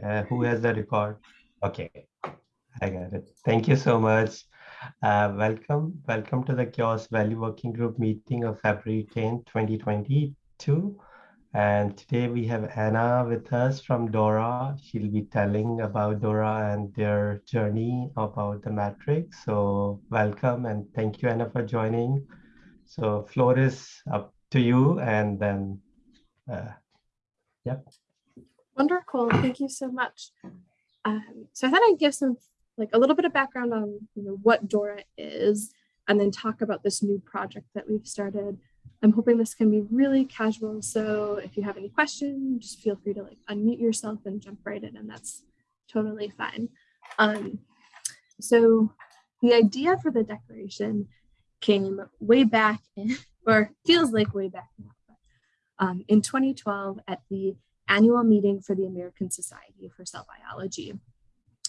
Uh, who has the record? Okay, I got it. Thank you so much. Uh, welcome. Welcome to the CHAOSS Value Working Group meeting of February 10, 2022. And today we have Anna with us from Dora. She'll be telling about Dora and their journey about the matrix. So welcome and thank you, Anna, for joining. So floor is up to you and then, uh, yep. Wonderful. Thank you so much. Um, so I thought I'd give some like a little bit of background on you know, what Dora is and then talk about this new project that we've started. I'm hoping this can be really casual. So if you have any questions, just feel free to like unmute yourself and jump right in and that's totally fine. Um, so the idea for the declaration came way back in, or feels like way back now, but, um, in 2012 at the annual meeting for the American Society for Cell Biology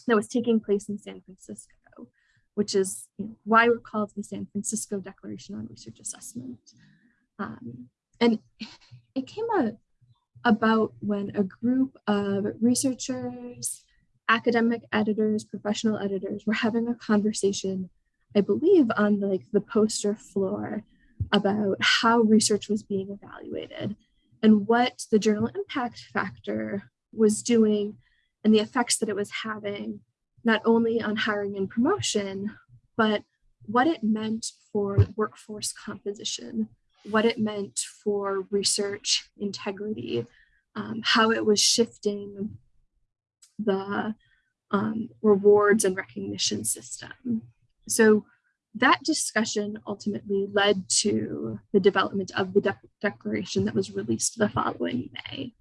that was taking place in San Francisco, which is why we're called the San Francisco Declaration on Research Assessment. Um, and it came out about when a group of researchers, academic editors, professional editors were having a conversation, I believe on like the poster floor about how research was being evaluated and what the journal impact factor was doing and the effects that it was having, not only on hiring and promotion, but what it meant for workforce composition, what it meant for research integrity, um, how it was shifting the um, rewards and recognition system. So that discussion ultimately led to the development of the de declaration that was released the following May.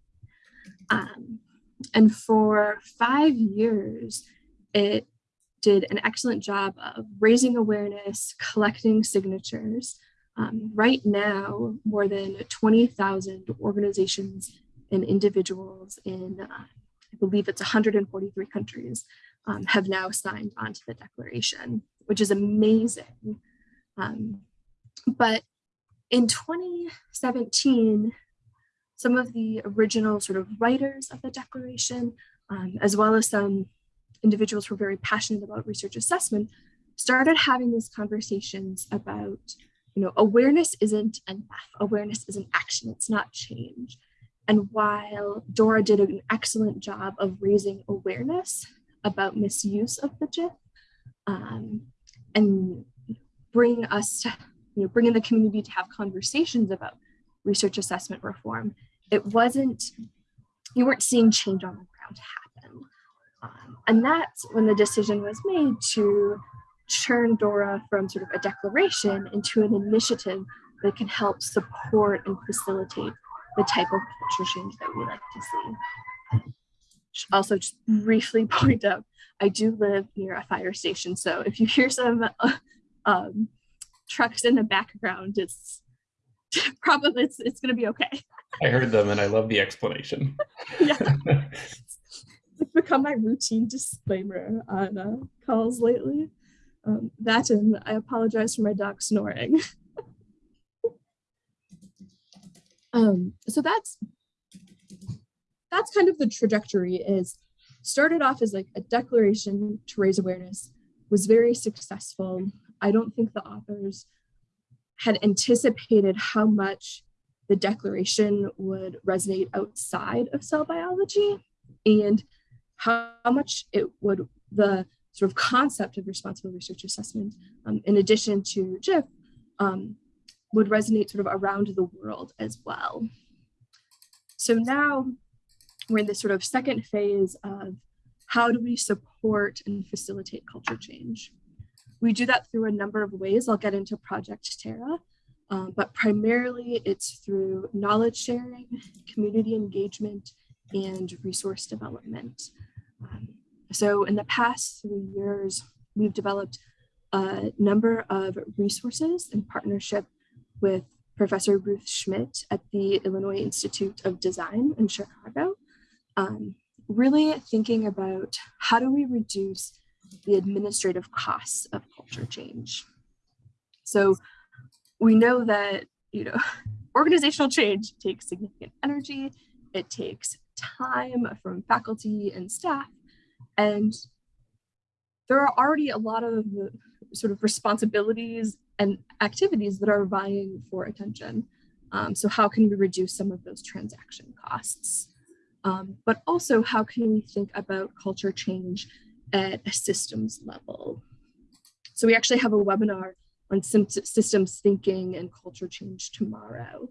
Um, and for five years, it did an excellent job of raising awareness, collecting signatures. Um, right now, more than 20,000 organizations and individuals in, uh, I believe it's 143 countries, um, have now signed onto the declaration which is amazing. Um, but in 2017, some of the original sort of writers of the declaration, um, as well as some individuals who are very passionate about research assessment, started having these conversations about, you know, awareness isn't enough. Awareness is an action, it's not change. And while Dora did an excellent job of raising awareness about misuse of the JIF, um, and bring us to, you know, bringing the community to have conversations about research assessment reform. It wasn't, you weren't seeing change on the ground happen. Um, and that's when the decision was made to turn DORA from sort of a declaration into an initiative that can help support and facilitate the type of culture change that we like to see. Also, just briefly point out I do live near a fire station, so if you hear some uh, um, trucks in the background, it's probably it's, it's going to be okay. I heard them and I love the explanation. yeah. it's become my routine disclaimer on uh, calls lately. Um, that and I apologize for my dog snoring. um, so that's that's kind of the trajectory is started off as like a declaration to raise awareness, was very successful. I don't think the authors had anticipated how much the declaration would resonate outside of cell biology and how much it would, the sort of concept of responsible research assessment, um, in addition to JIF, um, would resonate sort of around the world as well. So now we're in this sort of second phase of how do we support and facilitate culture change? We do that through a number of ways. I'll get into Project TARA, um, but primarily it's through knowledge sharing, community engagement, and resource development. Um, so in the past three years, we've developed a number of resources in partnership with Professor Ruth Schmidt at the Illinois Institute of Design in Chicago um, really thinking about how do we reduce the administrative costs of culture change. So we know that, you know, organizational change takes significant energy, it takes time from faculty and staff. And there are already a lot of sort of responsibilities and activities that are vying for attention. Um, so how can we reduce some of those transaction costs? Um, but also how can we think about culture change at a systems level? So we actually have a webinar on systems thinking and culture change tomorrow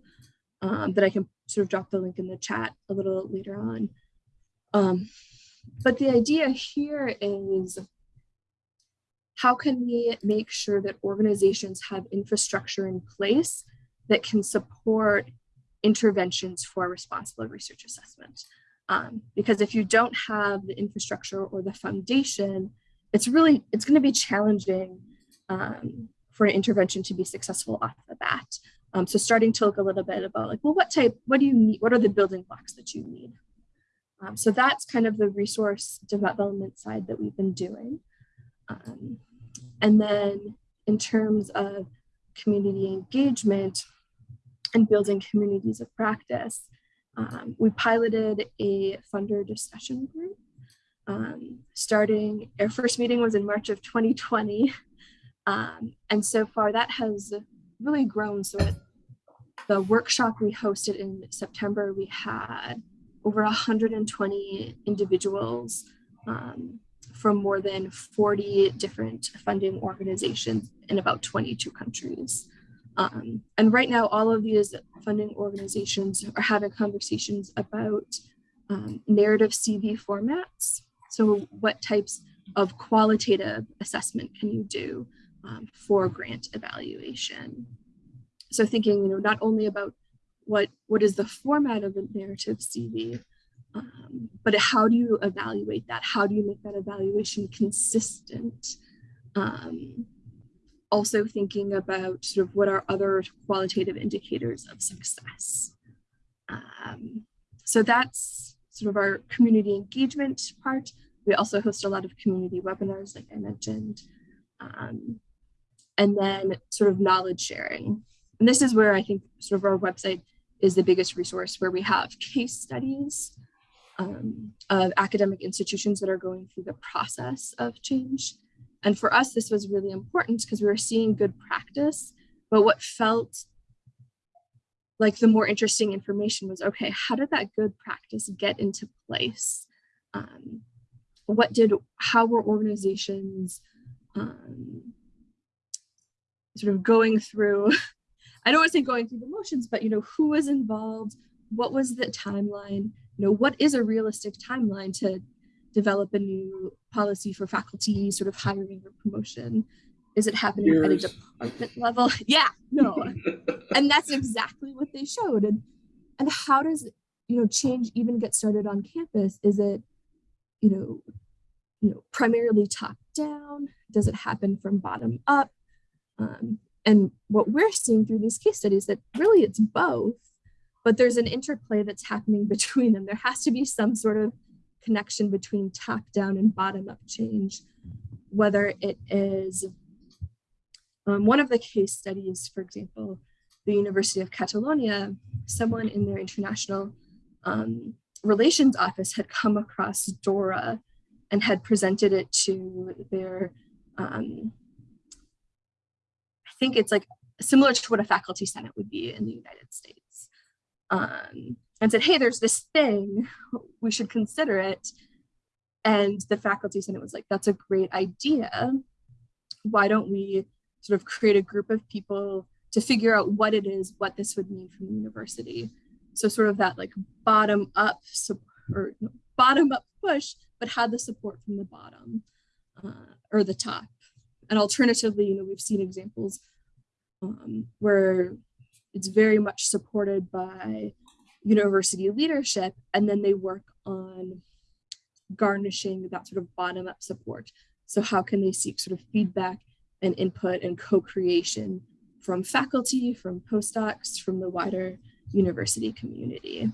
um, that I can sort of drop the link in the chat a little later on. Um, but the idea here is how can we make sure that organizations have infrastructure in place that can support interventions for responsible research assessment? Um, because if you don't have the infrastructure or the foundation, it's really, it's gonna be challenging um, for an intervention to be successful off the bat. Um, so starting to look a little bit about like, well, what type, what do you need? What are the building blocks that you need? Um, so that's kind of the resource development side that we've been doing. Um, and then in terms of community engagement and building communities of practice, um, we piloted a funder discussion group. Um, starting, our first meeting was in March of 2020. Um, and so far that has really grown. So at the workshop we hosted in September, we had over 120 individuals um, from more than 40 different funding organizations in about 22 countries. Um, and right now, all of these funding organizations are having conversations about um, narrative CV formats. So what types of qualitative assessment can you do um, for grant evaluation? So thinking, you know, not only about what, what is the format of a narrative CV, um, but how do you evaluate that? How do you make that evaluation consistent? Um, also thinking about sort of what are other qualitative indicators of success. Um, so that's sort of our community engagement part. We also host a lot of community webinars, like I mentioned. Um, and then sort of knowledge sharing. And this is where I think sort of our website is the biggest resource where we have case studies um, of academic institutions that are going through the process of change. And for us, this was really important because we were seeing good practice, but what felt like the more interesting information was, okay, how did that good practice get into place? Um, what did, how were organizations um, sort of going through, I don't want to say going through the motions, but, you know, who was involved? What was the timeline? You know, what is a realistic timeline to develop a new policy for faculty sort of hiring or promotion? Is it happening Years. at a department level? yeah, no. and that's exactly what they showed. And, and how does, you know, change even get started on campus? Is it, you know, you know, primarily top down? Does it happen from bottom up? Um, and what we're seeing through these case studies that really it's both, but there's an interplay that's happening between them. There has to be some sort of connection between top down and bottom up change, whether it is um, one of the case studies, for example, the University of Catalonia, someone in their international um, relations office had come across DORA and had presented it to their, um, I think it's like similar to what a faculty senate would be in the United States. Um, and said, hey, there's this thing, we should consider it. And the faculty senate was like, that's a great idea. Why don't we sort of create a group of people to figure out what it is, what this would mean from the university. So sort of that like bottom up or bottom up push, but had the support from the bottom uh, or the top. And alternatively, you know, we've seen examples um, where it's very much supported by university leadership, and then they work on garnishing that sort of bottom up support. So how can they seek sort of feedback and input and co-creation from faculty, from postdocs, from the wider university community.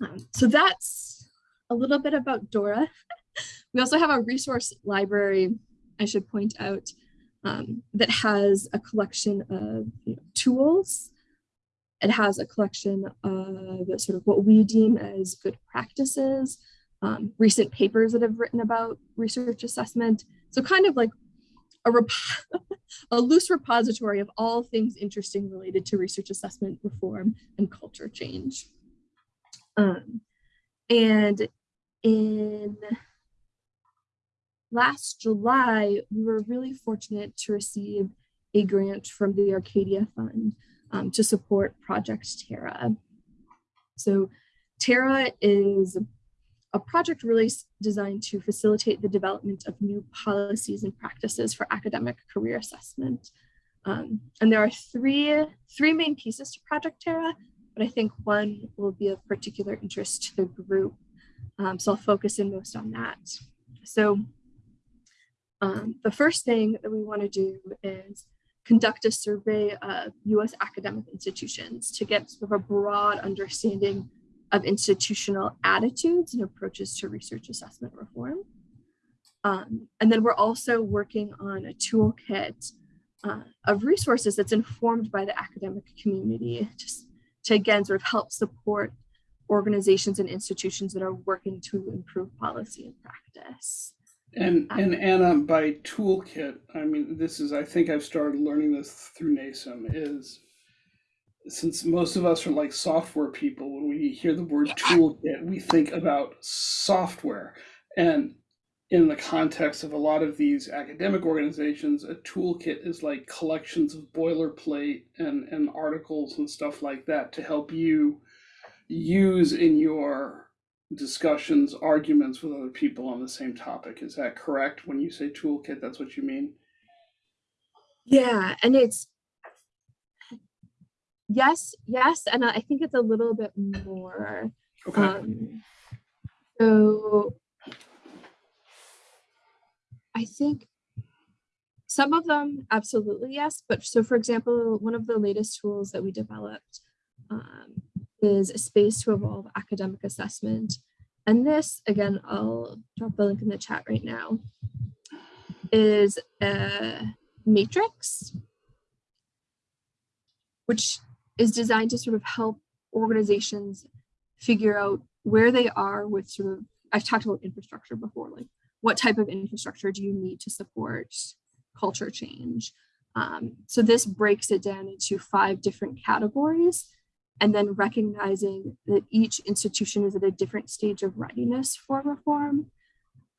Um, so that's a little bit about DORA. we also have a resource library, I should point out, um, that has a collection of you know, tools it has a collection of sort of what we deem as good practices, um, recent papers that have written about research assessment. So kind of like a, a loose repository of all things interesting related to research assessment reform and culture change. Um, and in last July, we were really fortunate to receive a grant from the Arcadia Fund um, to support Project TARA. So TARA is a project really designed to facilitate the development of new policies and practices for academic career assessment. Um, and there are three, three main pieces to Project TARA, but I think one will be of particular interest to the group. Um, so I'll focus in most on that. So um, the first thing that we want to do is conduct a survey of US academic institutions to get sort of a broad understanding of institutional attitudes and approaches to research assessment reform. Um, and then we're also working on a toolkit uh, of resources that's informed by the academic community just to again sort of help support organizations and institutions that are working to improve policy and practice. And ah. and Anna, by toolkit, I mean this is I think I've started learning this through NASM is since most of us are like software people, when we hear the word toolkit, we think about software. And in the context of a lot of these academic organizations, a toolkit is like collections of boilerplate and, and articles and stuff like that to help you use in your discussions, arguments with other people on the same topic. Is that correct? When you say toolkit, that's what you mean? Yeah, and it's yes, yes, and I think it's a little bit more. Okay. Um, so I think some of them absolutely yes, but so for example, one of the latest tools that we developed um, is a space to evolve academic assessment. And this, again, I'll drop the link in the chat right now, is a matrix, which is designed to sort of help organizations figure out where they are with sort of, I've talked about infrastructure before, like what type of infrastructure do you need to support culture change? Um, so this breaks it down into five different categories and then recognizing that each institution is at a different stage of readiness for reform.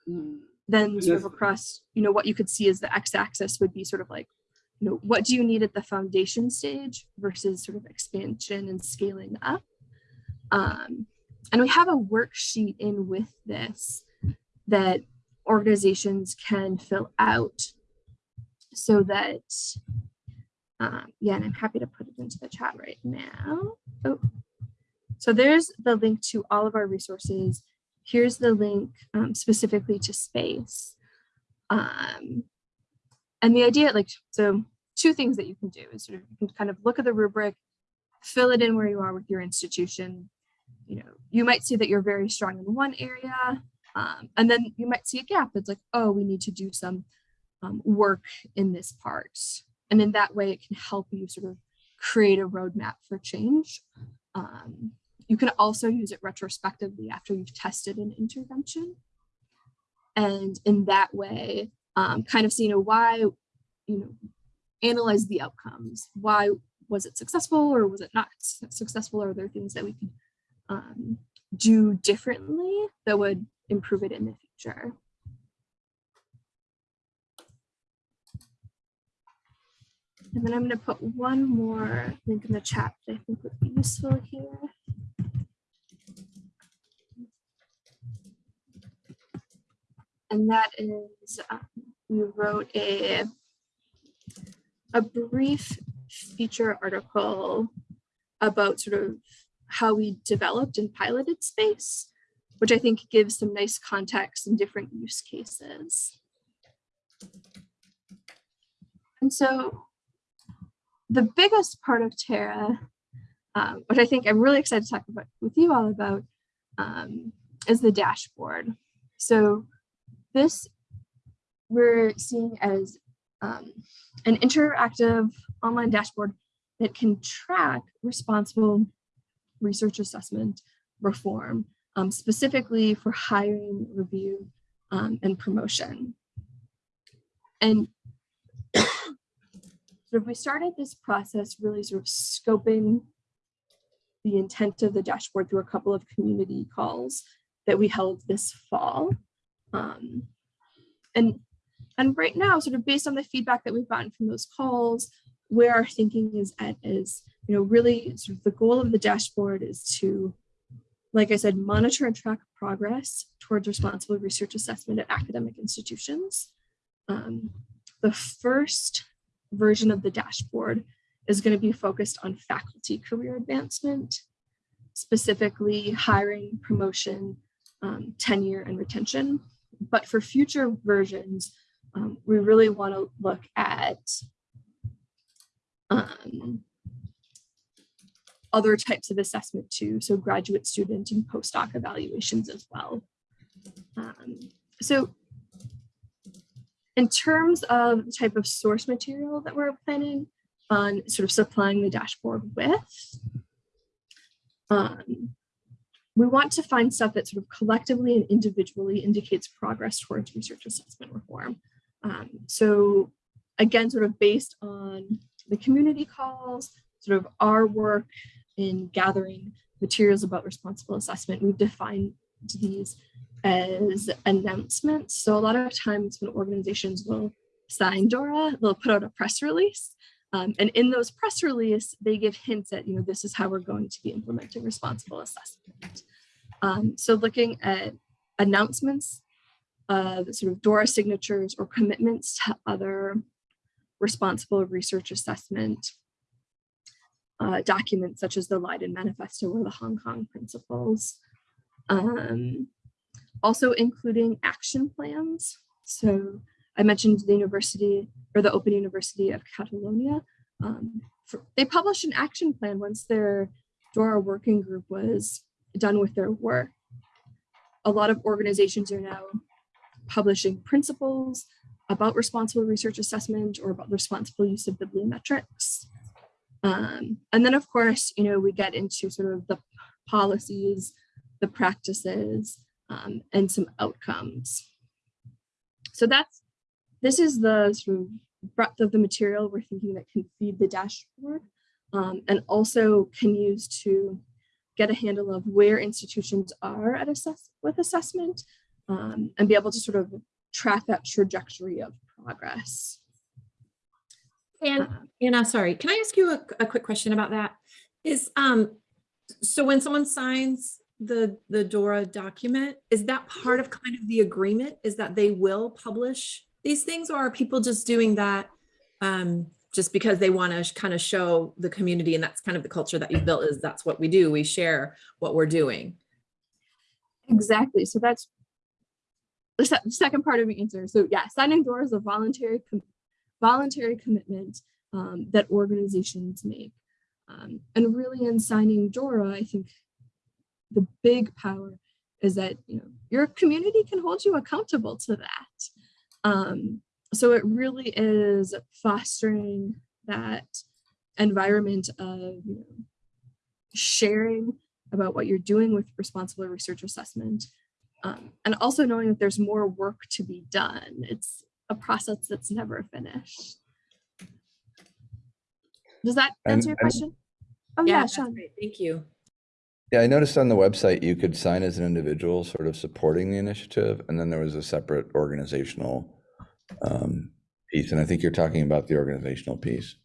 Mm. Then sort of across, you know, what you could see as the x-axis would be sort of like, you know, what do you need at the foundation stage versus sort of expansion and scaling up. Um, and we have a worksheet in with this that organizations can fill out so that um, yeah, and I'm happy to put it into the chat right now. Oh, so there's the link to all of our resources. Here's the link um, specifically to space. Um, and the idea, like, so two things that you can do is sort of you can kind of look at the rubric, fill it in where you are with your institution. You know, you might see that you're very strong in one area, um, and then you might see a gap that's like, oh, we need to do some um, work in this part. And in that way, it can help you sort of create a roadmap for change. Um, you can also use it retrospectively after you've tested an intervention. And in that way, um, kind of see, you know, why, you know, analyze the outcomes. Why was it successful or was it not successful? Are there things that we could um, do differently that would improve it in the future? And then I'm going to put one more link in the chat that I think would be useful here. And that is, um, we wrote a, a brief feature article about sort of how we developed and piloted space, which I think gives some nice context and different use cases. And so the biggest part of TARA, um, which I think I'm really excited to talk about with you all about, um, is the dashboard. So this we're seeing as um, an interactive online dashboard that can track responsible research assessment reform, um, specifically for hiring, review, um, and promotion. And so we started this process really sort of scoping the intent of the dashboard through a couple of community calls that we held this fall. Um, and, and right now, sort of based on the feedback that we've gotten from those calls, where our thinking is at is, you know, really sort of the goal of the dashboard is to, like I said, monitor and track progress towards responsible research assessment at academic institutions. Um, the first version of the dashboard is going to be focused on faculty career advancement, specifically hiring, promotion, um, tenure, and retention. But for future versions, um, we really want to look at um, other types of assessment too, so graduate student and postdoc evaluations as well. Um, so in terms of the type of source material that we're planning on sort of supplying the dashboard with, um, we want to find stuff that sort of collectively and individually indicates progress towards research assessment reform. Um, so again, sort of based on the community calls, sort of our work in gathering materials about responsible assessment, we've defined these as announcements. So a lot of times when organizations will sign DORA, they'll put out a press release. Um, and in those press release, they give hints at, you know, this is how we're going to be implementing responsible assessment. Um, so looking at announcements of sort of DORA signatures or commitments to other responsible research assessment uh, documents such as the Leiden Manifesto or the Hong Kong Principles. Um, also including action plans. So I mentioned the university or the Open University of Catalonia. Um, for, they published an action plan once their DORA working group was done with their work. A lot of organizations are now publishing principles about responsible research assessment or about responsible use of bibliometrics. Um, and then of course, you know, we get into sort of the policies, the practices, um, and some outcomes. So that's, this is the sort of breadth of the material we're thinking that can feed the dashboard um, and also can use to get a handle of where institutions are at assess with assessment um, and be able to sort of track that trajectory of progress. And Uh, Anna, sorry, can I ask you a, a quick question about that? Is um, so when someone signs the the DORA document, is that part of kind of the agreement? Is that they will publish these things, or are people just doing that um, just because they want to kind of show the community, and that's kind of the culture that you've built? Is that's what we do? We share what we're doing. Exactly. So that's the se- second part of the answer. So yeah, signing DORA is a voluntary com voluntary commitment um, that organizations make. Um, and really in signing DORA, I think the big power is that you know your community can hold you accountable to that. Um, so it really is fostering that environment of you know, sharing about what you're doing with responsible research assessment um, and also knowing that there's more work to be done. It's a process that's never finished. Does that And- answer your and- question? Oh yeah, that's Sean. great. Thank you. Yeah, I noticed on the website you could sign as an individual sort of supporting the initiative, and then there was a separate organizational um, piece, and I think you're talking about the organizational piece.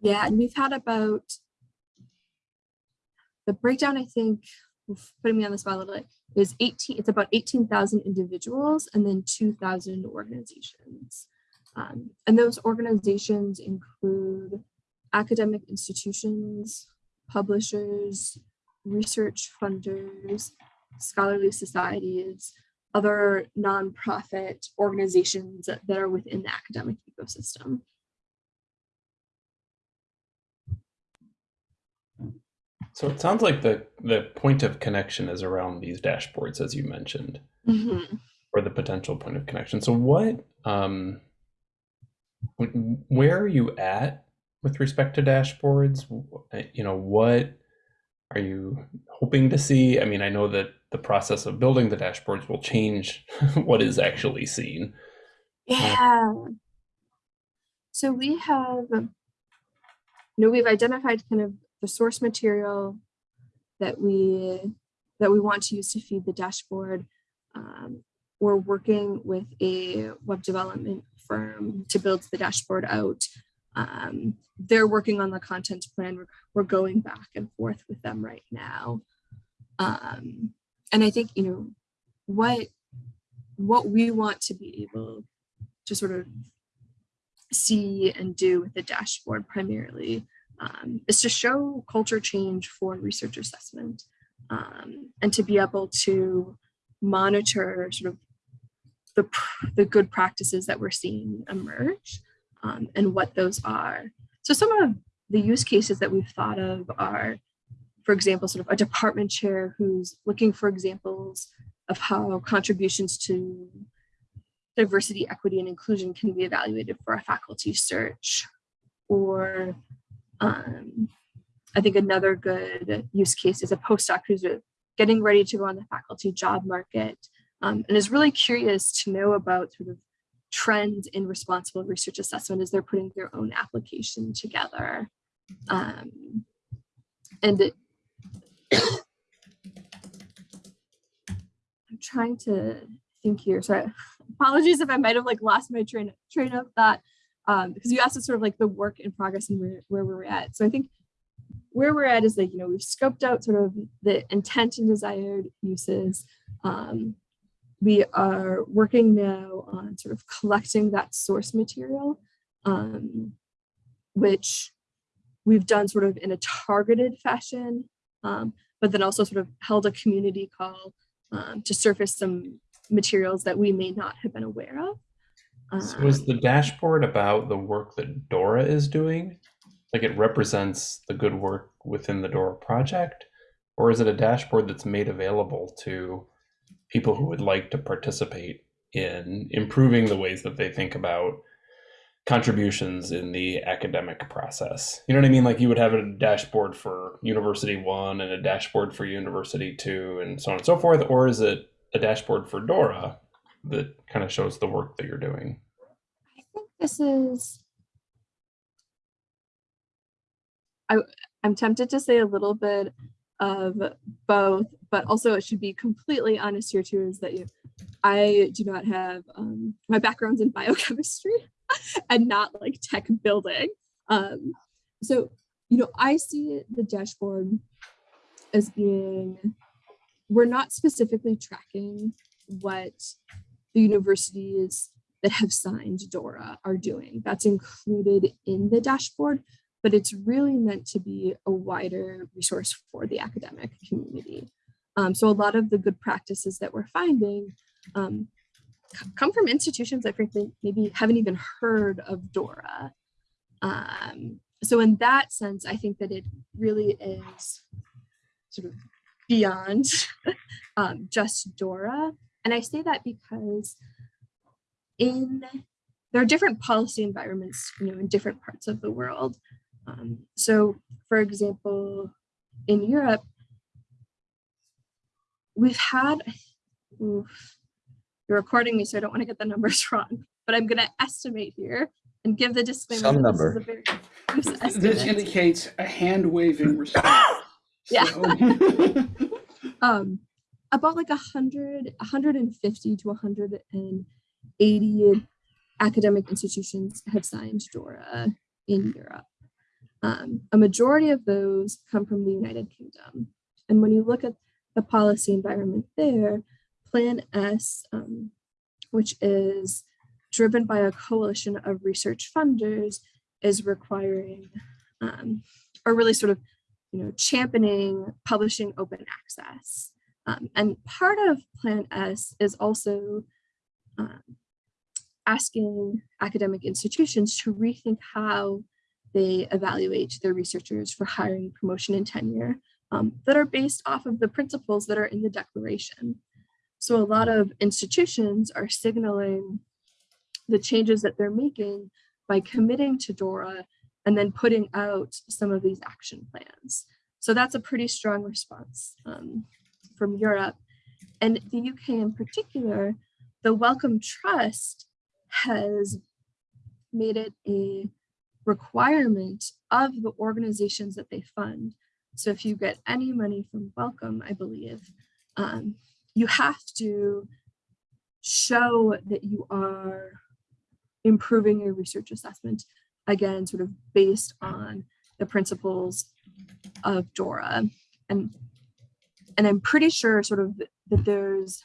Yeah, and we've had about the breakdown, I think, putting me on the spot a little bit, is 18, it's about 18,000 individuals and then 2,000 organizations. Um, and those organizations include academic institutions, publishers, research funders, scholarly societies, other nonprofit organizations that, that are within the academic ecosystem. So it sounds like the the point of connection is around these dashboards, as you mentioned, Mhm. or the potential point of connection. So what um, where are you at with respect to dashboards? Uh, You know, what are you hoping to see? I mean, I know that the process of building the dashboards will change what is actually seen. Yeah. So we have, um, you know, we've identified kind of the source material that we that we want to use to feed the dashboard. Um, we're working with a web development firm to build the dashboard out. Um, they're working on the content plan. We're, we're going back and forth with them right now. Um, and I think, you know, what what we want to be able to sort of see and do with the dashboard primarily um, is to show culture change for research assessment um, and to be able to monitor sort of the, the good practices that we're seeing emerge um, and what those are. So some of the use cases that we've thought of are, for example, sort of a department chair who's looking for examples of how contributions to diversity, equity, and inclusion can be evaluated for a faculty search. Or um, I think another good use case is a postdoc who's getting ready to go on the faculty job market um, and is really curious to know about sort of trends in responsible research assessment is they're putting their own application together. Um, and it, I'm trying to think here. So apologies if I might have like lost my train train of thought um, because you asked us sort of like the work in progress and where, where we're at. So I think where we're at is like, you know, we've scoped out sort of the intent and desired uses. Um, we are working now on sort of collecting that source material, um, which we've done sort of in a targeted fashion, um, but then also sort of held a community call um, to surface some materials that we may not have been aware of. So is Um, the dashboard about the work that Dora is doing? Like it represents the good work within the Dora project? Or is it a dashboard that's made available to people who would like to participate in improving the ways that they think about contributions in the academic process? You know what I mean? Like you would have a dashboard for University One and a dashboard for University Two and so on and so forth. Or is it a dashboard for Dora that kind of shows the work that you're doing? I think this is. I, I'm tempted to say a little bit of both, but also it should be completely honest here too, is that you, I do not have, um, my background's in biochemistry and not like tech building. Um, so, you know, I see the dashboard as being, we're not specifically tracking what the universities that have signed DORA are doing. That's included in the dashboard, but it's really meant to be a wider resource for the academic community. Um, so a lot of the good practices that we're finding um, come from institutions that frankly maybe haven't even heard of DORA. Um, so in that sense, I think that it really is sort of beyond um, just DORA. And I say that because in there are different policy environments, you know, in different parts of the world. Um, so, for example, in Europe, we've had. Oof, you're recording me, so I don't want to get the numbers wrong, but I'm going to estimate here and give the disclaimer. Some that this is number. a very This indicates a hand waving response. Yeah. So- um about like a hundred, 150 to 180 academic institutions have signed DORA in Europe. Um, a majority of those come from the United Kingdom. And when you look at the policy environment there, Plan S, um, which is driven by a coalition of research funders, is requiring um, or really sort of you know, championing publishing open access. Um, and part of Plan S is also um, asking academic institutions to rethink how they evaluate their researchers for hiring, promotion, and tenure um, that are based off of the principles that are in the declaration. So a lot of institutions are signaling the changes that they're making by committing to Dora and then putting out some of these action plans. So that's a pretty strong response um, from Europe. And the UK in particular, the Wellcome Trust has made it a requirement of the organizations that they fund. So if you get any money from Wellcome, I believe, um, you have to show that you are improving your research assessment, again, sort of based on the principles of DORA. And, and I'm pretty sure sort of that there's,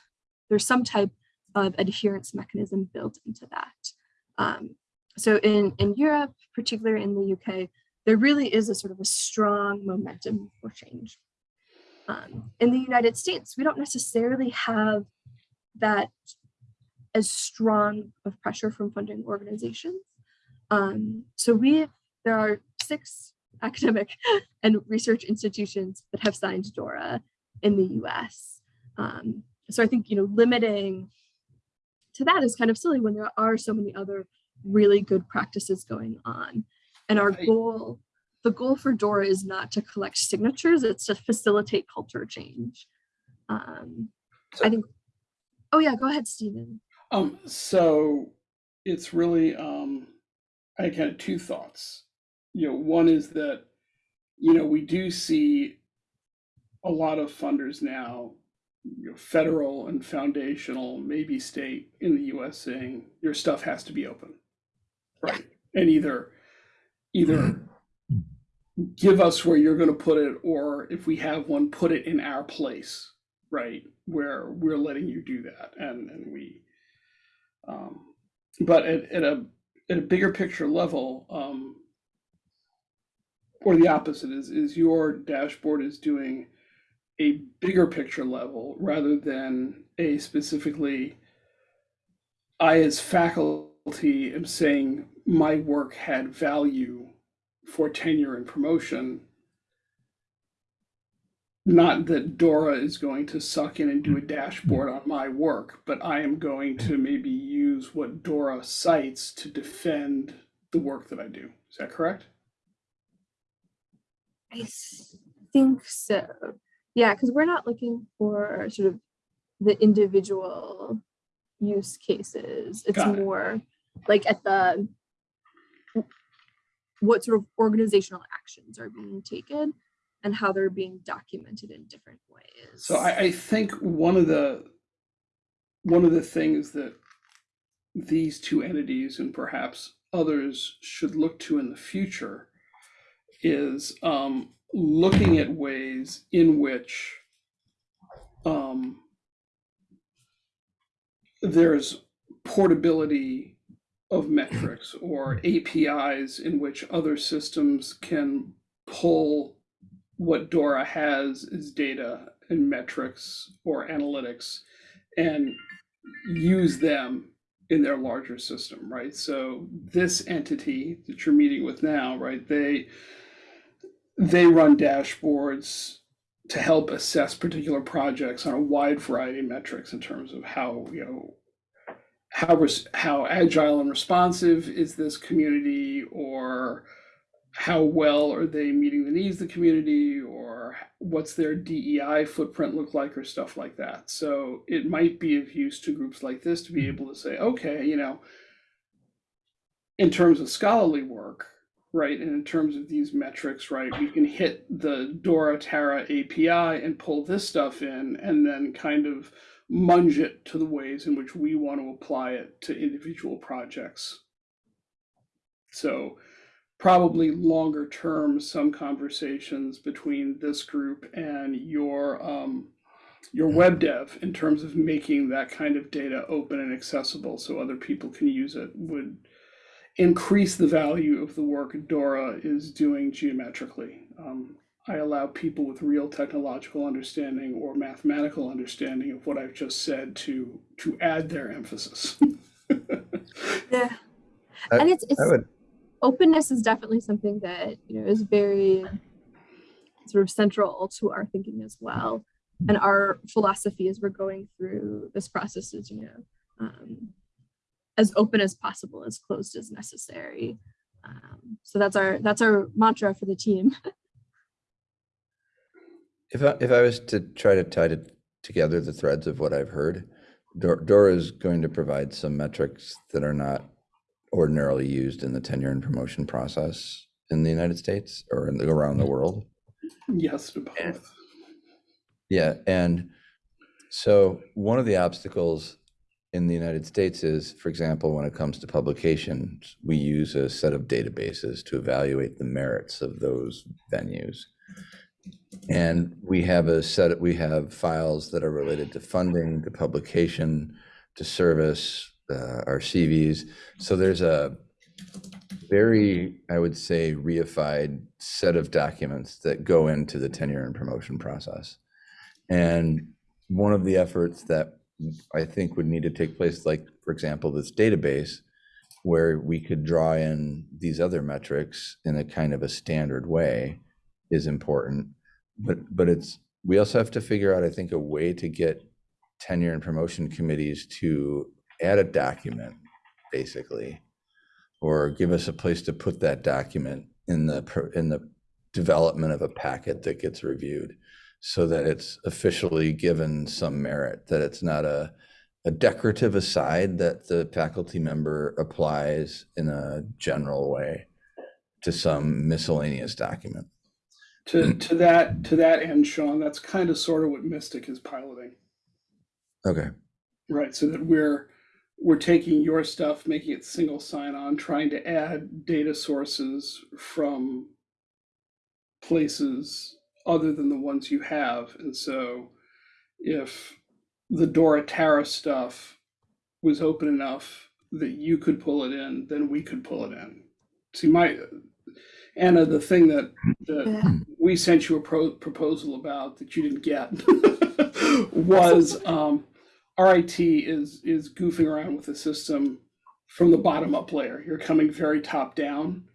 there's some type of adherence mechanism built into that. Um, so in, in Europe, particularly in the UK, there really is a sort of a strong momentum for change. Um, in the United States, we don't necessarily have that as strong of pressure from funding organizations. Um, so we, there are six academic and research institutions that have signed DORA in the US. Um, so I think, you know, limiting to that is kind of silly when there are so many other really good practices going on. And our goal, the goal for DORA is not to collect signatures, it's to facilitate culture change. Um, I think, oh yeah, go ahead, Stephen. Um, so it's really, um, I had kind of two thoughts. You know, one is that, you know, we do see a lot of funders now, you know, federal and foundational, maybe state in the US saying your stuff has to be open. Right. And either, either give us where you're going to put it, or if we have one, put it in our place, right? Where we're letting you do that. And, and we, um, but at, at a at a bigger picture level, um, or the opposite is is your dashboard is doing a bigger picture level rather than a specifically. I as faculty am saying my work had value for tenure and promotion. Not that Dora is going to suck in and do a dashboard on my work, but I am going to maybe use what Dora cites to defend the work that I do. Is that correct? I think so. Yeah, because we're not looking for sort of the individual use cases. It's it. more like at the what sort of organizational actions are being taken and how they're being documented in different ways. So I, I think one of the one of the things that these two entities and perhaps others should look to in the future is um, looking at ways in which um, there's portability of metrics or APIs in which other systems can pull what Dora has is data and metrics or analytics and use them in their larger system, right? So this entity that you're meeting with now, right, they they run dashboards to help assess particular projects on a wide variety of metrics in terms of how, you know, how how agile and responsive is this community or how well are they meeting the needs of the community or what's their DEI footprint look like or stuff like that. So it might be of use to groups like this to be mm-hmm. able to say, okay, you know, in terms of scholarly work, right, and in terms of these metrics, right, we can hit the Dora TARA API and pull this stuff in and then kind of munge it to the ways in which we want to apply it to individual projects. So probably longer term, some conversations between this group and your um, your web dev in terms of making that kind of data open and accessible so other people can use it would increase the value of the work Dora is doing geometrically. Um, I allow people with real technological understanding or mathematical understanding of what I've just said to to add their emphasis. yeah. I- and it's it's would, openness is definitely something that you know is very sort of central to our thinking as well and our philosophy as we're going through this process is you know um, as open as possible, as closed as necessary. Um, so that's our that's our mantra for the team. If I, if I was to try to tie it together the threads of what I've heard, Dora is going to provide some metrics that are not ordinarily used in the tenure and promotion process in the United States or in the, around the world. Yes to both. Yeah, and so one of the obstacles in the United States is, for example, when it comes to publications, we use a set of databases to evaluate the merits of those venues. And we have a set, of we have files that are related to funding, to publication, to service, uh, our CVs. So there's a very, I would say, reified set of documents that go into the tenure and promotion process. And one of the efforts that I think would need to take place, like, for example, this database, where we could draw in these other metrics in a kind of a standard way is important. But, but it's, we also have to figure out, I think, a way to get tenure and promotion committees to add a document, basically, or give us a place to put that document in the, in the development of a packet that gets reviewed so that it's officially given some merit, that it's not a, a decorative aside that the faculty member applies in a general way to some miscellaneous document. To to that to that end, Sean, that's kind of sort of what Mystic is piloting. Okay, Right, so that we're we're taking your stuff, making it single sign-on, trying to add data sources from places other than the ones you have. And so if the DORA TARA stuff was open enough that you could pull it in, then we could pull it in. See, my Anna, the thing that that Yeah. We sent you a pro- proposal about that you didn't get was um, RIT is is goofing around with the system from the bottom up layer. You're coming very top down,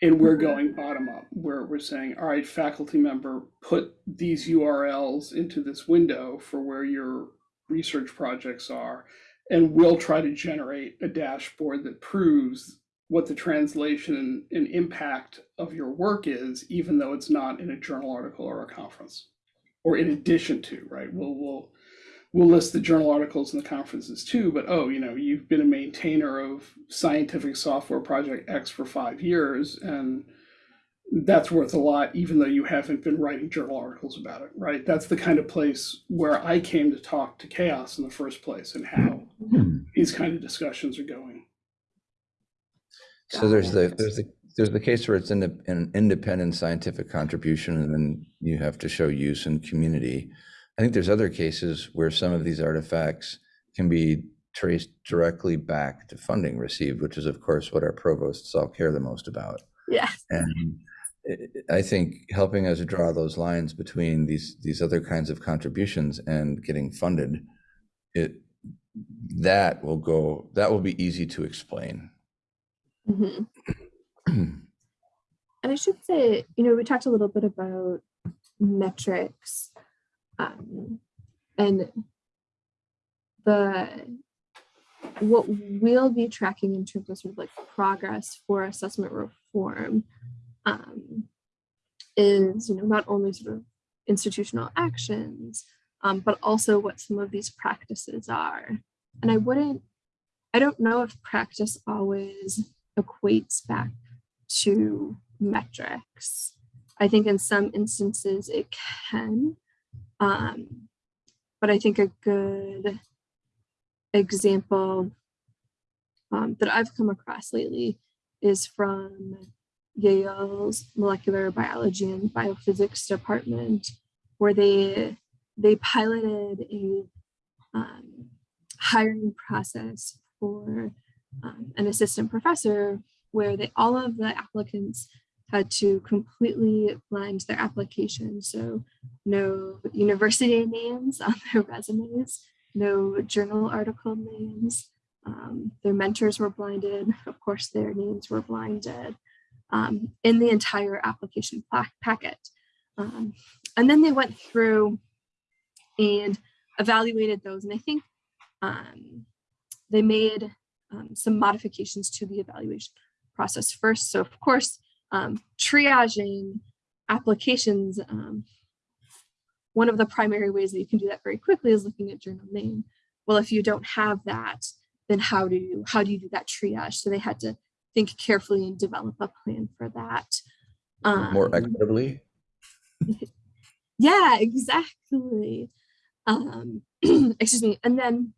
and we're going bottom up. Where we're saying, all right, faculty member, put these URLs into this window for where your research projects are, and we'll try to generate a dashboard that proves what the translation and impact of your work is, even though it's not in a journal article or a conference, or in addition to, right? We'll we'll we'll list the journal articles and the conferences too, but oh, you know, you've been a maintainer of scientific software project X for five years, and that's worth a lot, even though you haven't been writing journal articles about it, right? That's the kind of place where I came to talk to CHAOSS in the first place and how hmm. these kind of discussions are going. So there's the, there's the, there's the case where it's in an independent scientific contribution and then you have to show use and community. I think there's other cases where some of these artifacts can be traced directly back to funding received, which is of course what our provosts all care the most about. Yeah. And I- I think helping us draw those lines between these, these other kinds of contributions and getting funded, it, that will go, that will be easy to explain. Mhm. And I should say, you know, we talked a little bit about metrics um, and the what we'll be tracking in terms of sort of like progress for assessment reform um, is, you know, not only sort of institutional actions, um, but also what some of these practices are. And I wouldn't, I don't know if practice always equates back to metrics. I think in some instances it can, um, but I think a good example um, that I've come across lately is from Yale's molecular biology and biophysics department, where they they piloted a um, hiring process for um, an assistant professor where they all of the applicants had to completely blind their application. So no university names on their resumes, no journal article names. Um, their mentors were blinded. Of course, their names were blinded um, in the entire application packet. Um, and then they went through and evaluated those. And I think um, they made um, some modifications to the evaluation process first. So of course, um, triaging applications, um, one of the primary ways that you can do that very quickly is looking at journal name. Well, if you don't have that, then how do you how do you do that triage? So they had to think carefully and develop a plan for that. More Um, equitably. yeah, exactly. Um, excuse me. And then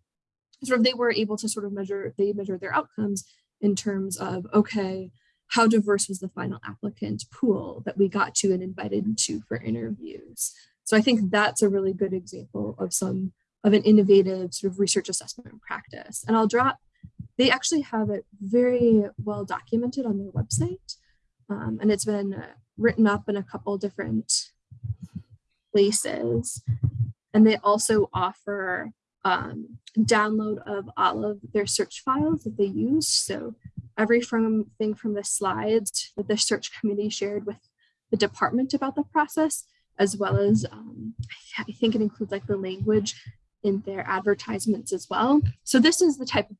sort of they were able to sort of measure, they measure their outcomes in terms of, okay, how diverse was the final applicant pool that we got to and invited to for interviews? So I think that's a really good example of some of an innovative sort of research assessment practice. And I'll drop, they actually have it very well documented on their website. Um, and it's been written up in a couple different places. And they also offer um, download of all of their search files that they use. So every from thing from the slides that the search committee shared with the department about the process, as well as um, I I think it includes like the language in their advertisements as well. So this is the type of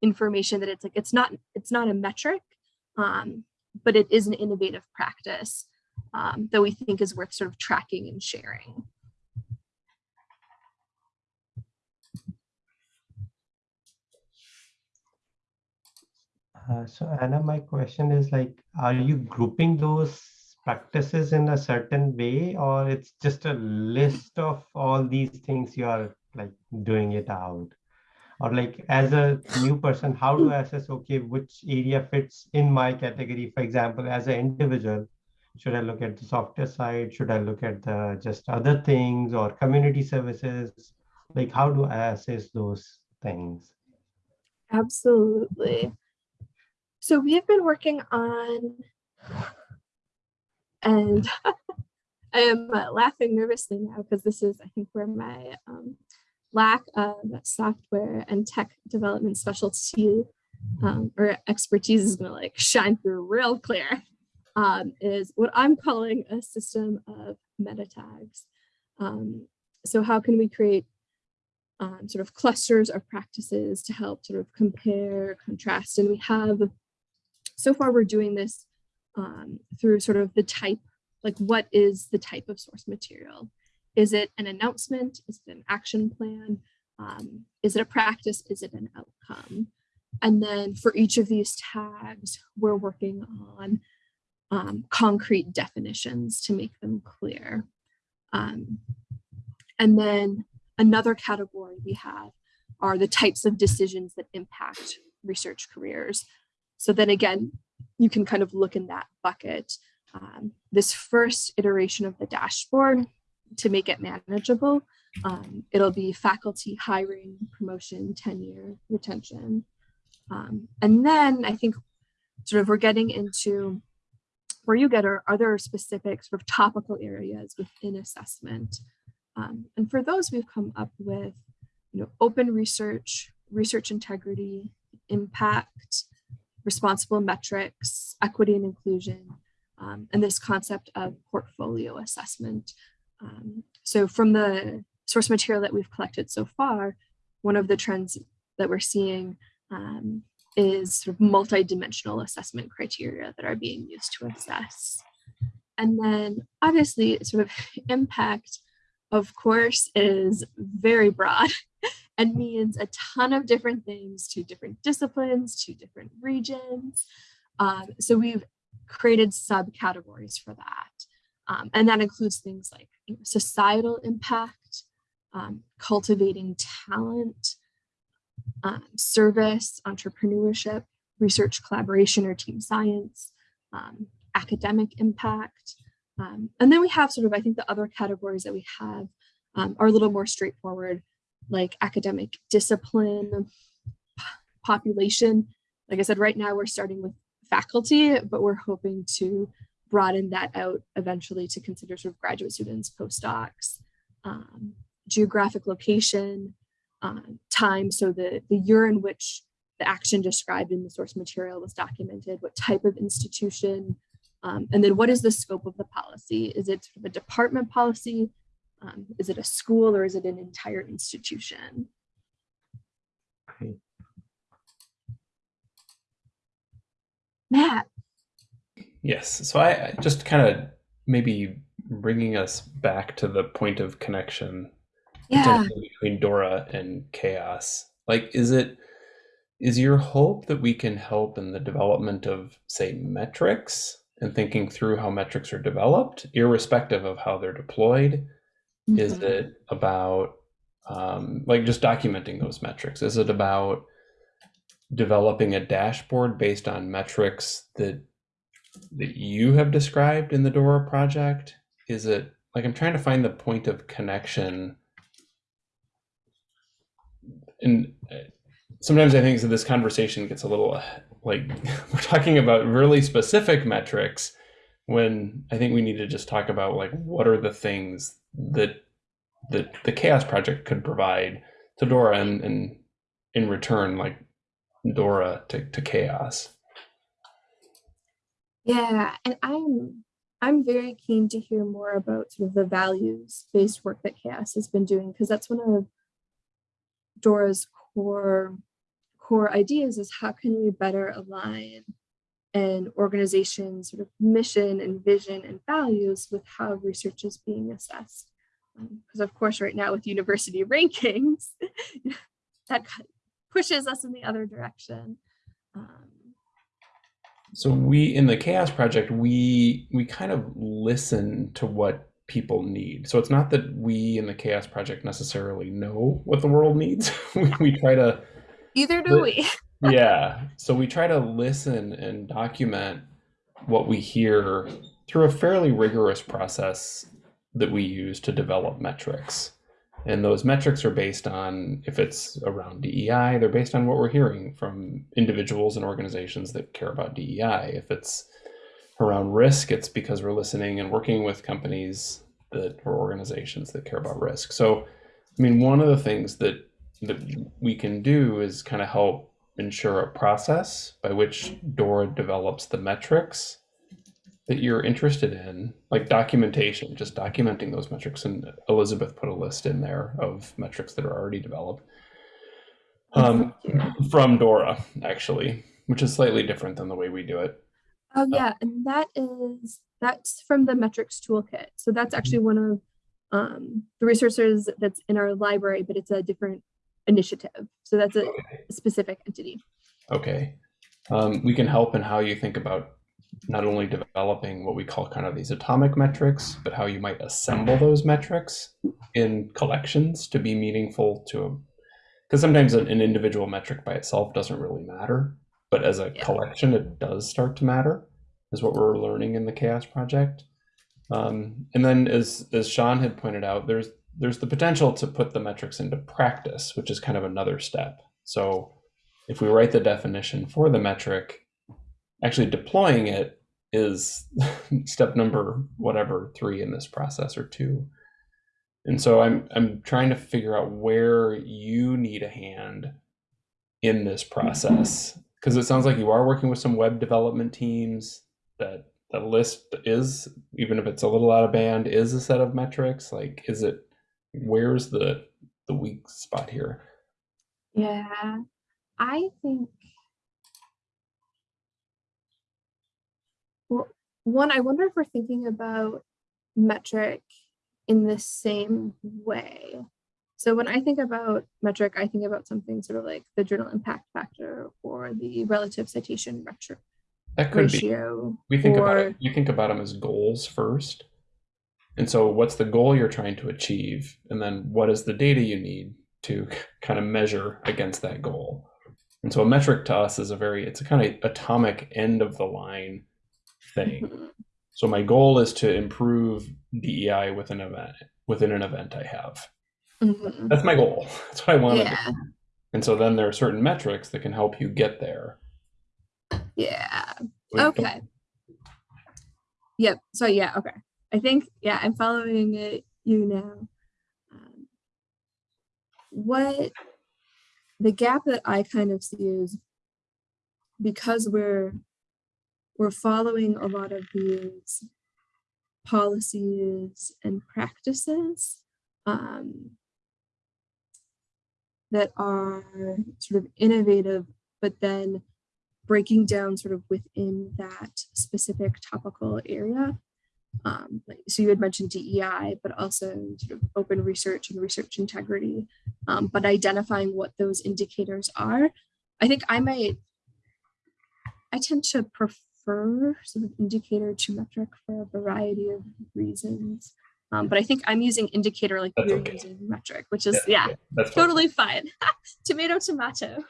information that it's like it's not it's not a metric, um, but it is an innovative practice um, that we think is worth sort of tracking and sharing. Uh, so Anna, my question is like, are you grouping those practices in a certain way or it's just a list of all these things you are like doing it out? Or like as a new person, how do I assess, okay, which area fits in my category? For example, as an individual, should I look at the software side? Should I look at the just other things or community services? Like how do I assess those things? Absolutely. So we have been working on, and I am uh, laughing nervously now because this is, I think, where my um, lack of software and tech development specialty um, or expertise is going to like shine through real clear. Um, is what I'm calling a system of meta tags. Um, so how can we create um, sort of clusters of practices to help sort of compare, contrast, and we have, so far we're doing this um, through sort of the type, like what is the type of source material? Is it an announcement? Is it an action plan? Um, is it a practice? Is it an outcome? And then for each of these tags, we're working on um, concrete definitions to make them clear. Um, and then another category we have are the types of decisions that impact research careers. So then again, you can kind of look in that bucket. Um, this first iteration of the dashboard to make it manageable, um, it'll be faculty hiring, promotion, tenure, retention. Um, and then I think sort of we're getting into where you get are, are there specific sort of topical areas within assessment um, and for those, we've come up with, you know, open research, research integrity, impact, responsible metrics, equity and inclusion, um, and this concept of portfolio assessment. Um, so from the source material that we've collected so far, one of the trends that we're seeing um, is sort of multi-dimensional assessment criteria that are being used to assess. And then obviously sort of impact of course, is very broad and means a ton of different things to different disciplines, to different regions. Um, so we've created subcategories for that. Um, and that includes things like societal impact, um, cultivating talent, um, service, entrepreneurship, research collaboration or team science, um, academic impact, um, and then we have sort of, I think the other categories that we have um, are a little more straightforward, like academic discipline, population. Like I said, right now we're starting with faculty, but we're hoping to broaden that out eventually to consider sort of graduate students, postdocs, um, geographic location, uh, time. So the, the year in which the action described in the source material was documented, what type of institution, um, and then what is the scope of the policy? Is it sort of a department policy? Um, is it a school or is it an entire institution? Great. Matt. Yes. So I I just kind of maybe bringing us back to the point of connection Yeah. between DORA and CHAOSS. Like, is it is your hope that we can help in the development of, say, metrics and thinking through how metrics are developed, irrespective of how they're deployed? Is Mhm. it about um, like just documenting those metrics? Is it about developing a dashboard based on metrics that that you have described in the DORA project? Is it like I'm trying to find the point of connection? And uh, sometimes I think that this conversation gets a little like we're talking about really specific metrics when I think we need to just talk about like what are the things that that the CHAOSS project could provide to DORA and, and in return like DORA to, to CHAOSS. Yeah, and I'm I'm very keen to hear more about sort of the values based work that CHAOSS has been doing because that's one of DORA's core core ideas is how can we better align an organization's sort of mission and vision and values with how research is being assessed. Because of course, right now with university rankings, that pushes us in the other direction. Um, So we in the CHAOSS project we we kind of listen to what people need. So it's not that we in the CHAOSS project necessarily know what the world needs. we, we try to either do But- we. yeah. So we try to listen and document what we hear through a fairly rigorous process that we use to develop metrics. And those metrics are based on, if it's around DEI, they're based on what we're hearing from individuals and organizations that care about DEI. If it's around risk, it's because we're listening and working with companies that or organizations that care about risk. So, I mean, one of the things that that we can do is kind of help ensure a process by which DORA develops the metrics that you're interested in, like documentation, just documenting those metrics. And Elizabeth put a list in there of metrics that are already developed um, from DORA, actually, which is slightly different than the way we do it. Oh yeah, and that is that's from the metrics toolkit. So that's actually one of um, the resources that's in our library, but it's a different initiative. So that's a specific entity. Okay. Um, we can help in how you think about not only developing what we call kind of these atomic metrics, but how you might assemble those metrics in collections to be meaningful to them. because sometimes an, an individual metric by itself doesn't really matter, but as a Yeah. collection, it does start to matter, is what we're learning in the CHAOSS Project. Um, and then, as as Sean had pointed out, there's there's the potential to put the metrics into practice, which is kind of another step. So, if we write the definition for the metric, actually deploying it is step number whatever three in this process or two. And so I'm I'm trying to figure out where you need a hand in this process mm-hmm. because it sounds like you are working with some web development teams that the list is even if it's a little out of band is a set of metrics like is it where's the the weak spot here Yeah, I think. Well, one, I wonder if we're thinking about metric in the same way. So when I think about metric, I think about something sort of like the journal impact factor or the relative citation retro that could be ratio. we think about it you think about them as goals first and so what's the goal you're trying to achieve and then what is the data you need to kind of measure against that goal and so a metric to us is a very it's a kind of atomic end of the line thing so my goal is to improve dei with an event within an event i have Mhm. that's my goal that's what i want to do and so then there are certain metrics that can help you get there yeah. Don't- Okay. Yep. So yeah, okay. I think yeah, I'm following it you now. Um, what the gap that I kind of see is because we're we're following a lot of these policies and practices um, that are sort of innovative, but then breaking down sort of within that specific topical area. Um, so you had mentioned DEI, but also sort of open research and research integrity, um, but identifying what those indicators are. I think I might, I tend to prefer sort of indicator to metric for a variety of reasons. Um, but I think I'm using indicator like That's you're okay. using metric, which is, yeah, That's fine. totally fine. tomato, tomato.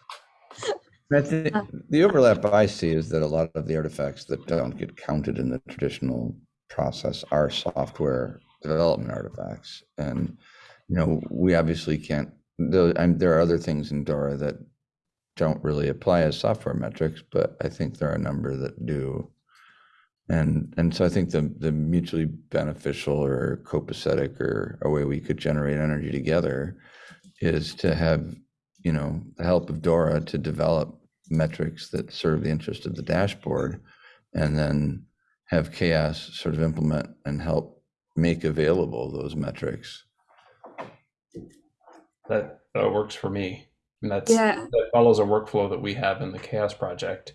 I think Uh, the overlap I see is that a lot of the artifacts that don't get counted in the traditional process our software development artifacts. And, you know, we obviously can't, there are other things in DORA that don't really apply as software metrics, but I think there are a number that do. And, and so I think the, the mutually beneficial or copacetic or a way we could generate energy together is to have, you know, the help of DORA to develop metrics that serve the interest of the dashboard and then have CHAOSS sort of implement and help make available those metrics. That, that works for me. And that's, Yeah. that follows a workflow that we have in the CHAOSS Project.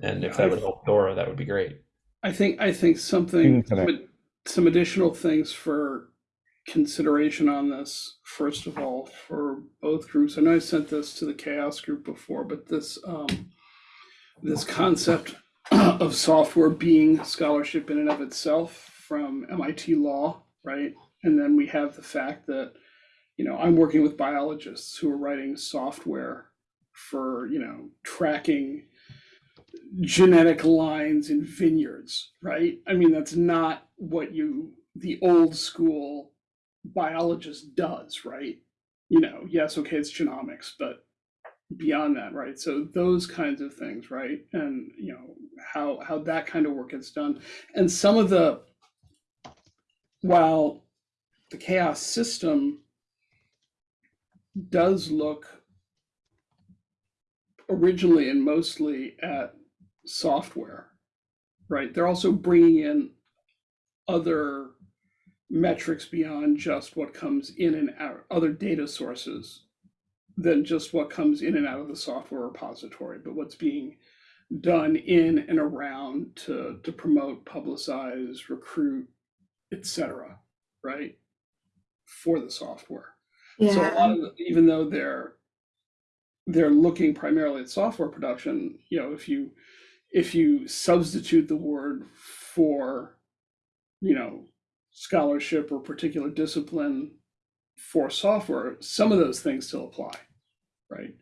And if that would help DORA, that would be great. I think I think something some, some additional things for consideration on this. First of all, for both groups, I know I sent this to the CHAOSS group before, but this um, this concept of software being scholarship in and of itself from MIT Law, right? And then we have the fact that you know I'm working with biologists who are writing software for you know tracking genetic lines in vineyards, right? I mean, that's not what you, the old school biologist does, right? You know, yes, okay, it's genomics, but beyond that, right? So those kinds of things, right? And, you know, how, how that kind of work gets done. And some of the, while the CHAOSS system does look originally and mostly at software, right? They're also bringing in other metrics beyond just what comes in and out, other data sources than just what comes in and out of the software repository, but what's being done in and around to, to promote, publicize, recruit, etc. right? For the software. So a lot of, the- even though they're they're looking primarily at software production, you know, if you if you substitute the word for, you know, scholarship or particular discipline for software, some of those things still apply, right?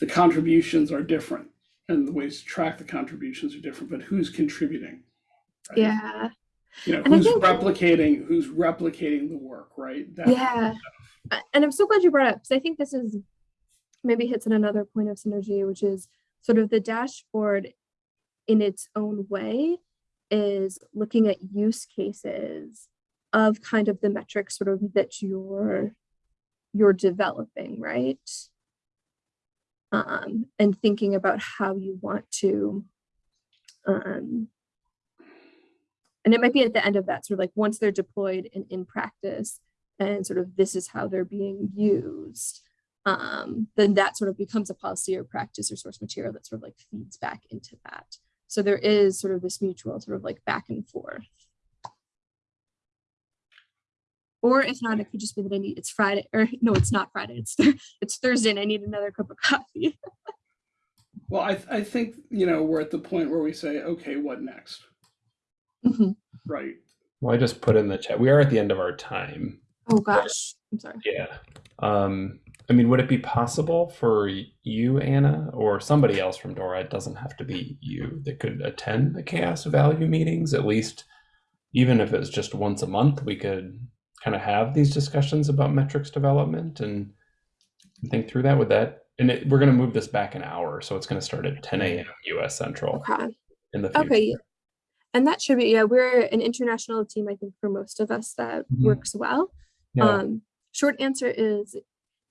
The contributions are different and the ways to track the contributions are different, but who's contributing? right? Yeah. You know, And who's replicating, who's replicating the work, right? That- Yeah. And I'm so glad you brought up because I think this is maybe hits on another point of synergy, which is sort of the dashboard in its own way is looking at use cases of kind of the metrics sort of that you're you're developing, right? Um, and thinking about how you want to um, and it might be at the end of that sort of like once they're deployed and in practice and sort of this is how they're being used um, then that sort of becomes a policy or practice or source material that sort of like feeds back into that. So there is sort of this mutual sort of like back and forth or if not it could just be that i need it's friday or no it's not friday it's Thur- it's thursday and i need another cup of coffee Well, I, I think, you know, we're at the point where we say, okay, what next? Mhm. Right. Well, I just put in the chat. We are at the end of our time. oh gosh i'm sorry Yeah. Um, I mean, would it be possible for you, Anna, or somebody else from DORA? It doesn't have to be you that could attend the CHAOSS Value meetings. At least, even if it's just once a month, we could kind of have these discussions about metrics development and think through that. With that, and it, we're going to move this back an hour, so it's going to start at 10 a.m. U.S. Central okay in the future. Okay. And that should be, yeah, we're an international team, I think, for most of us that Mhm. works well. Yeah. Um, short answer is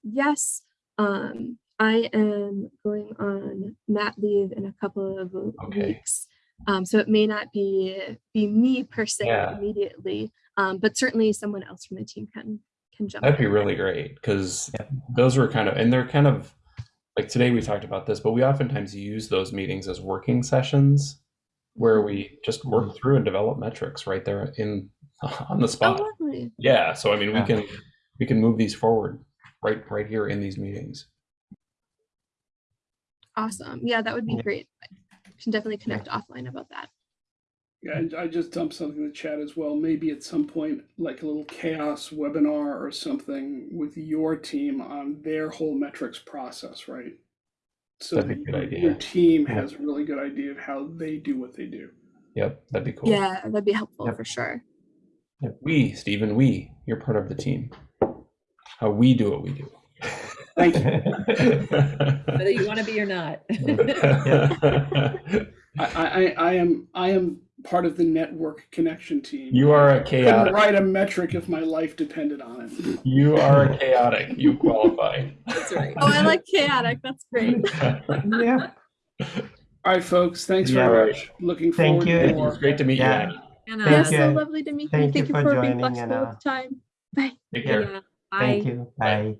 yes. Um, I am going on mat leave in a couple of Okay. weeks. Um, so it may not be be me per se Yeah. immediately, um, but certainly someone else from the team can can jump. That'd be really great because those were kind of, and they're kind of like today we talked about this, but we oftentimes use those meetings as working sessions where we just work through and develop metrics right there in on the Oh, spot. lovely. Yeah, so I mean, we can we can move these forward right right here in these meetings. Awesome. Yeah, that would be Yeah. great. We can definitely connect offline about that. Yeah, I- I just dumped something in the chat as well. Maybe at some point, like a little CHAOSS webinar or something with your team on their whole metrics process, right? So That'd be a good your- idea. your team Yeah. has a really good idea of how they do what they do. Yep, that'd be cool. Yeah, that'd be helpful Yep. for sure. We, Stephen, we, you're part of the team. How we do what we do. Thank you. Whether you want to be or not. I, I, I am I am part of the network connection team. you are a I couldn't chaotic. write a metric if my life depended on it. You are a chaotic. You qualify. That's right. Oh, I like chaotic. That's great. yeah. All right, folks. Thanks Yeah. very much. Looking Thank forward you. to It's more. great to meet Yeah. you. Anna, It was Thank so you. lovely to meet you. Thank Thank you you for for being flexible Anna. with time. Bye. Take care. Anna, bye. Thank you. Bye.